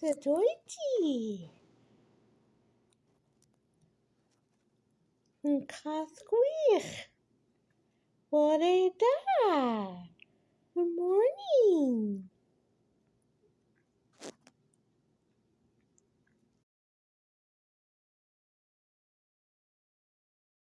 Sut wyt ti? Yn cath gwych. Bore da.